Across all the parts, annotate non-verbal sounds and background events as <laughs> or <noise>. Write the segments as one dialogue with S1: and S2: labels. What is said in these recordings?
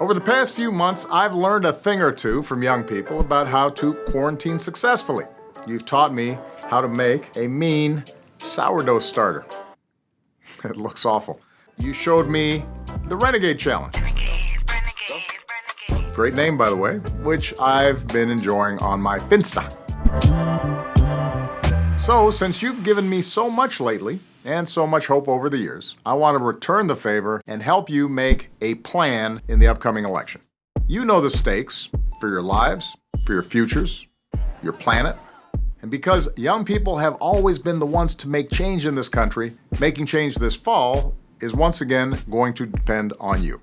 S1: Over the past few months, I've learned a thing or two from young people about how to quarantine successfully. You've taught me how to make a mean sourdough starter. <laughs> It looks awful. You showed me the Renegade Challenge. Great name, by the way, which I've been enjoying on my Finsta. So, since you've given me so much lately, and so much hope over the years, I want to return the favor and help you make a plan in the upcoming election. You know the stakes for your lives, for your futures, your planet, and because young people have always been the ones to make change in this country, making change this fall is once again going to depend on you.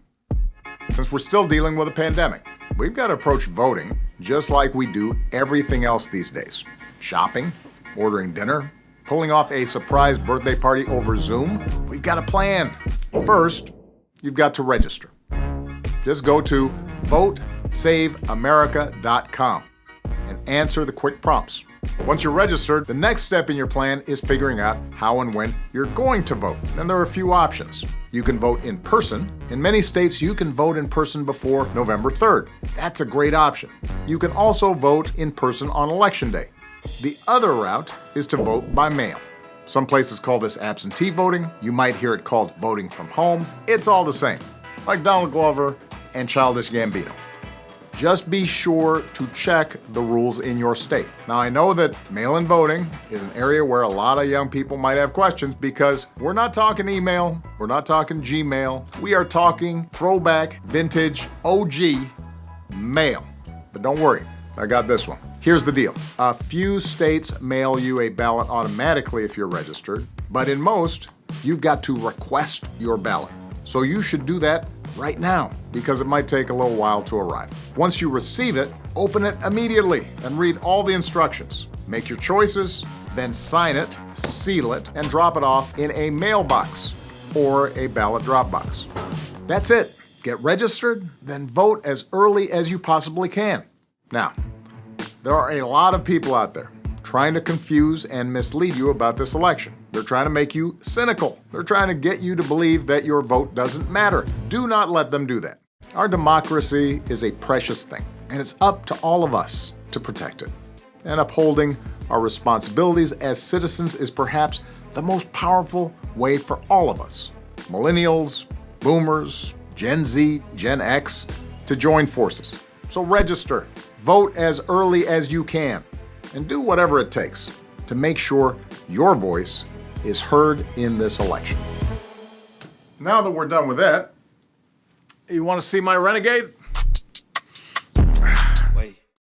S1: Since we're still dealing with a pandemic, we've got to approach voting just like we do everything else these days. Shopping, ordering dinner, pulling off a surprise birthday party over Zoom. We've got a plan. First, you've got to register. Just go to votesaveamerica.com and answer the quick prompts. Once you're registered, the next step in your plan is figuring out how and when you're going to vote. And there are a few options. You can vote in person. In many states, you can vote in person before November 3rd. That's a great option. You can also vote in person on Election Day. The other route is to vote by mail. Some places call this absentee voting. You might hear it called voting from home. It's all the same, like Donald Glover and Childish Gambino. Just be sure to check the rules in your state. Now, I know that mail-in voting is an area where a lot of young people might have questions because we're not talking email, we're not talking Gmail, we are talking throwback, vintage, OG mail. But don't worry, I got this one. Here's the deal. A few states mail you a ballot automatically if you're registered, but in most, you've got to request your ballot. So you should do that right now because it might take a little while to arrive. Once you receive it, open it immediately and read all the instructions. Make your choices, then sign it, seal it, and drop it off in a mailbox or a ballot drop box. That's it. Get registered, then vote as early as you possibly can. Now, there are a lot of people out there trying to confuse and mislead you about this election. They're trying to make you cynical. They're trying to get you to believe that your vote doesn't matter. Do not let them do that. Our democracy is a precious thing, and it's up to all of us to protect it. And upholding our responsibilities as citizens is perhaps the most powerful way for all of us, millennials, boomers, Gen Z, Gen X, to join forces. So register, vote as early as you can, and do whatever it takes to make sure your voice is heard in this election. Now that we're done with that, you want to see my Renegade?